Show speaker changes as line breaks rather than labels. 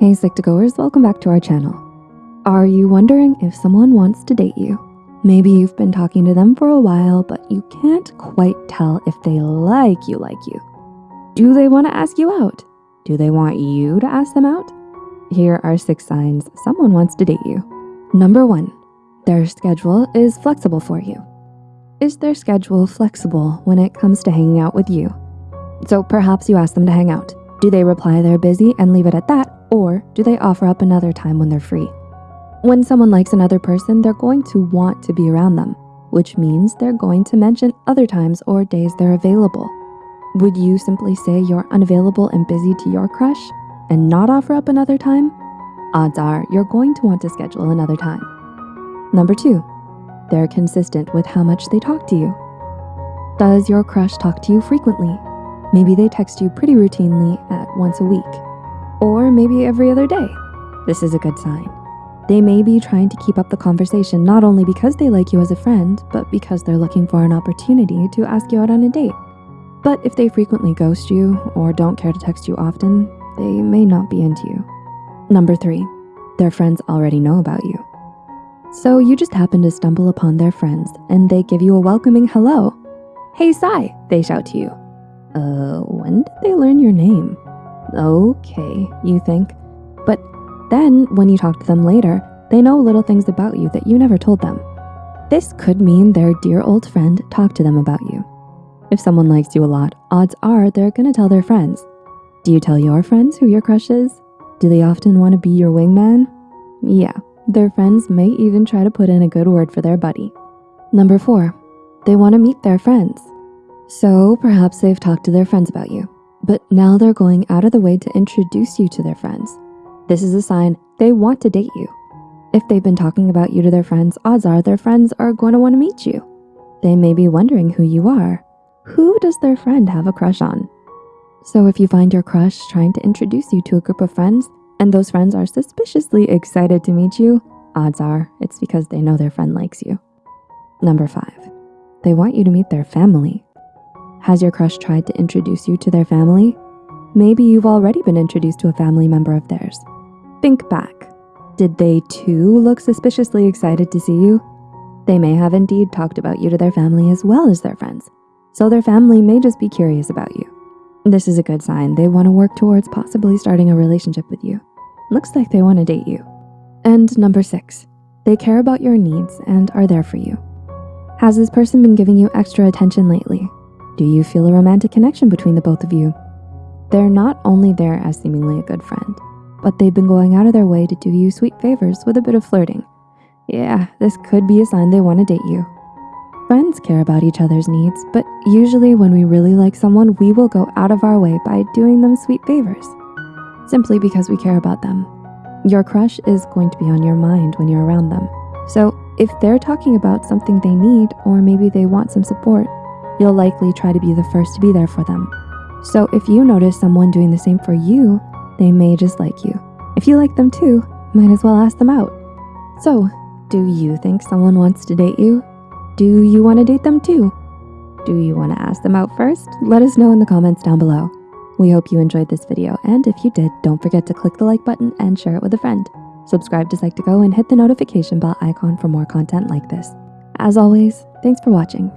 Hey Psych2Goers, welcome back to our channel. Are you wondering if someone wants to date you? Maybe you've been talking to them for a while, but you can't quite tell if they like you like you. Do they wanna ask you out? Do they want you to ask them out? Here are six signs someone wants to date you. Number one, their schedule is flexible for you. Is their schedule flexible when it comes to hanging out with you? So perhaps you ask them to hang out. Do they reply they're busy and leave it at that? Or do they offer up another time when they're free? When someone likes another person, they're going to want to be around them, which means they're going to mention other times or days they're available. Would you simply say you're unavailable and busy to your crush and not offer up another time? Odds are you're going to want to schedule another time. Number two, they're consistent with how much they talk to you. Does your crush talk to you frequently? Maybe they text you pretty routinely at once a week or maybe every other day. This is a good sign. They may be trying to keep up the conversation not only because they like you as a friend, but because they're looking for an opportunity to ask you out on a date. But if they frequently ghost you or don't care to text you often, they may not be into you. Number three, their friends already know about you. So you just happen to stumble upon their friends and they give you a welcoming hello. Hey, Sai, they shout to you. Uh, when did they learn your name? Okay, you think. But then when you talk to them later, they know little things about you that you never told them. This could mean their dear old friend talked to them about you. If someone likes you a lot, odds are they're gonna tell their friends. Do you tell your friends who your crush is? Do they often wanna be your wingman? Yeah, their friends may even try to put in a good word for their buddy. Number four, they wanna meet their friends. So perhaps they've talked to their friends about you but now they're going out of the way to introduce you to their friends. This is a sign they want to date you. If they've been talking about you to their friends, odds are their friends are going to want to meet you. They may be wondering who you are. Who does their friend have a crush on? So if you find your crush trying to introduce you to a group of friends and those friends are suspiciously excited to meet you, odds are it's because they know their friend likes you. Number five, they want you to meet their family. Has your crush tried to introduce you to their family? Maybe you've already been introduced to a family member of theirs. Think back. Did they too look suspiciously excited to see you? They may have indeed talked about you to their family as well as their friends. So their family may just be curious about you. This is a good sign. They wanna work towards possibly starting a relationship with you. Looks like they wanna date you. And number six, they care about your needs and are there for you. Has this person been giving you extra attention lately? Do you feel a romantic connection between the both of you? They're not only there as seemingly a good friend, but they've been going out of their way to do you sweet favors with a bit of flirting. Yeah, this could be a sign they wanna date you. Friends care about each other's needs, but usually when we really like someone, we will go out of our way by doing them sweet favors, simply because we care about them. Your crush is going to be on your mind when you're around them. So if they're talking about something they need, or maybe they want some support, you'll likely try to be the first to be there for them. So if you notice someone doing the same for you, they may just like you. If you like them too, might as well ask them out. So, do you think someone wants to date you? Do you wanna date them too? Do you wanna ask them out first? Let us know in the comments down below. We hope you enjoyed this video, and if you did, don't forget to click the like button and share it with a friend. Subscribe to Psych2Go and hit the notification bell icon for more content like this. As always, thanks for watching.